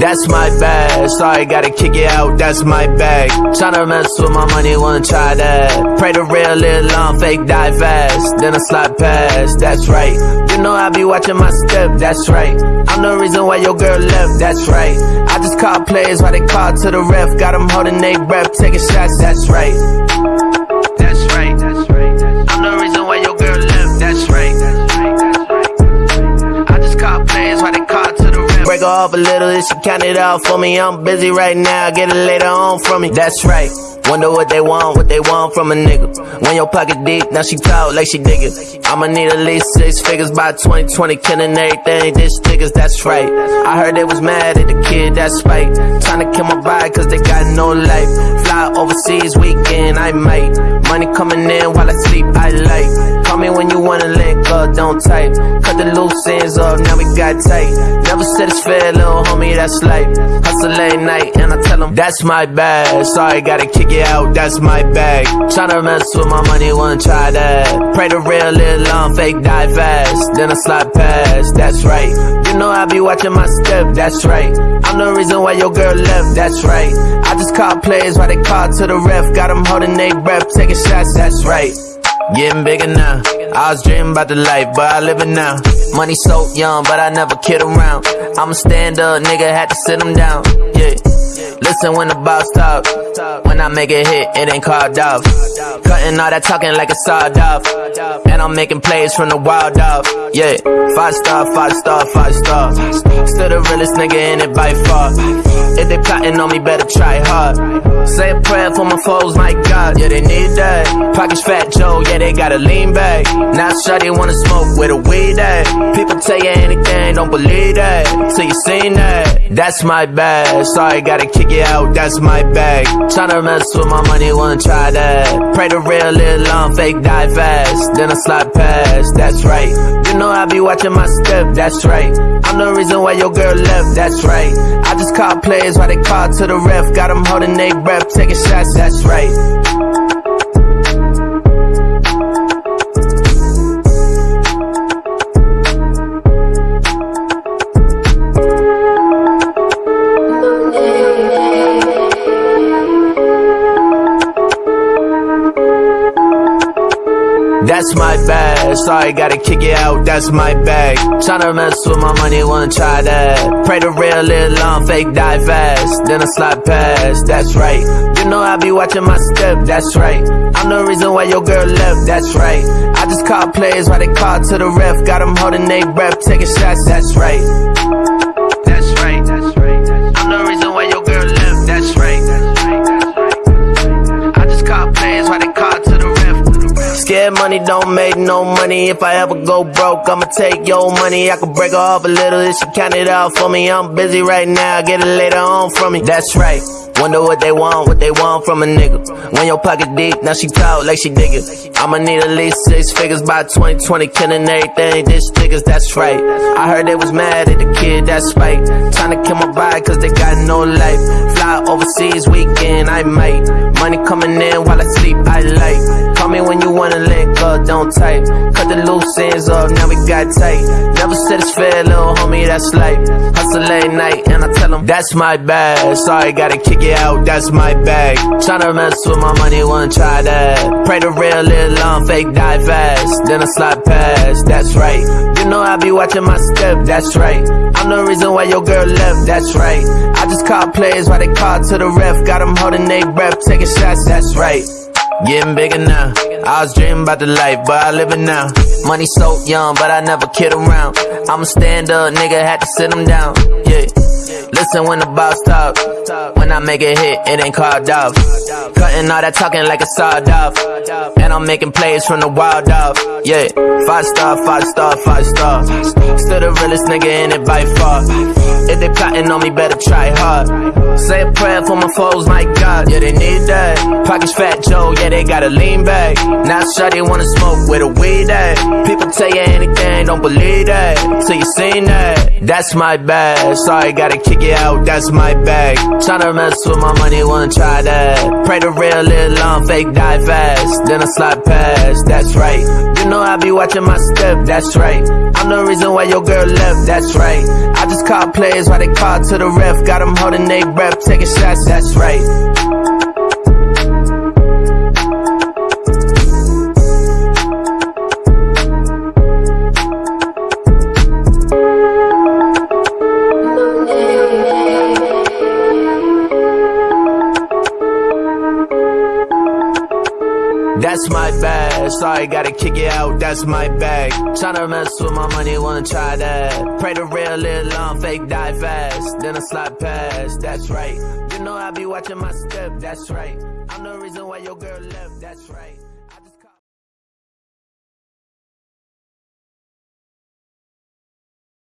That's my bag. Sorry, gotta kick it out. That's my bag. Tryna mess with my money, wanna try that. Pray the real live long, fake die fast. Then I slide past. That's right. You know I be watching my step. That's right. I'm the reason why your girl left. That's right. I just call players while they call to the ref. Got them holding their breath, taking shots. That's right. Break her off a little, if she count it out for me. I'm busy right now, get it later on from me. That's right. Wonder what they want, what they want from a nigga. When your pocket deep, now she talk like she dig. I'ma need at least six figures by 2020, killing everything. This niggas, that's right. I heard they was mad at the kid, that's right. Trying to kill my vibe, cause they got no life. Fly overseas weekend, I might. Money coming in while I sleep, I like. Call me when you wanna link up, don't type. Cut the loose ends off, now we got tight. Never said it's fair, little homie, that's life. Hustle late night, and I tell them, that's my bag. Sorry, gotta kick it out, that's my bag. Tryna mess with my money, wanna try that. Pray the real live long, fake die fast. Then I slide past, that's right. You know I be watching my step, that's right. I'm the reason why your girl left, that's right. I just call plays while they call to the ref. Got them holding their breath, taking shots, that's right. Getting bigger now. I was dreaming about the life, but I live it now. Money so young, but I never kid around. I'm a stand up, nigga, had to sit him down. Yeah. Listen when the boss talk. When I make a hit, it ain't called off. Cutting all that talking like a sawed off. And I'm making plays from the wild off. Yeah. Five star, five star, five star. Still the realest nigga in it by far. If they plotting on me, better try hard. Say a prayer for my foes, my God. Yeah, they need that. Pockets fat Joe, yeah, they gotta lean back. Now shawty wanna smoke with a weed at. People tell you anything, don't believe that. Till you seen that. That's my bad. Sorry, gotta kick you out, that's my bag. Tryna mess with my money, wanna try that. Pray the real live long, fake die fast. Then I slide past, that's right. You know I be watching my step, that's right. I'm the reason why your girl left, that's right. I just call players while they call to the ref. Got them holding their breath, taking shots, that's right. That's my bag. Sorry, gotta kick it out. That's my bag. Tryna mess with my money, wanna try that. Pray the real live long, fake die fast. Then I slide past. That's right. You know I be watching my step. That's right. I'm the reason why your girl left. That's right. I just call players while they call to the ref. Got them holding their breath, taking shots. That's right. Money don't make no money. If I ever go broke, I'ma take your money. I could break her off a little if she count it out for me. I'm busy right now, get it later on from me. That's right. Wonder what they want, what they want from a nigga. When your pocket deep, now she talk like she dig it. I'ma need at least six figures by 2020, killing everything. This niggas, that's right. I heard they was mad at the kid, that's. Trying to kill my vibe, cause they got no life. Fly overseas weekend, I might. Money coming in while I sleep, I like. Call me when you wanna link up, don't. Cut the loose ends off, now we got tight. Never said it's fair, little homie, that's life. Hustle late night, and I tell them, that's my bag. Sorry, gotta kick it out, that's my bag. Tryna mess with my money, wanna try that. Pray the real live long, fake die fast. Then I slide past, that's right. You know I be watching my step, that's right. I'm the reason why your girl left, that's right. I just call players while they call to the ref. Got them holding their breath, taking shots, that's right. Getting bigger now. I was dreaming about the life, but I live it now. Money so young, but I never kid around. I'm a stand up, nigga, had to sit him down. Yeah. Listen when the boss talk. When I make a hit, it ain't called off. Cutting all that talking like a sawed off. And I'm making plays from the wild off. Yeah. Five star, five star, five star. Still the realest nigga in it by far. If they plotting on me, better try hard. Say a prayer for my foes, my God. Yeah, they need that. Pockets fat Joe, yeah, they gotta lean back. Now shawty wanna smoke with a weed at. People tell you anything, don't believe that. Till you seen that. That's my bad. Sorry, gotta kick it out, that's my bag. Tryna mess with my money, wanna try that. Pray the real live long, fake die fast. Then I slide past, that's right. You know I be watching watching my step, that's right. I'm the reason why your girl left, that's right. I just call players while they call to the ref. Got them holding their breath, taking shots, that's right. That's my bag. Sorry, gotta kick it out. That's my bag. Tryna mess with my money, wanna try that. Pray the real live long, fake die fast. Then I slide past. That's right. You know I be watching my step. That's right. I'm the reason why your girl left. That's right.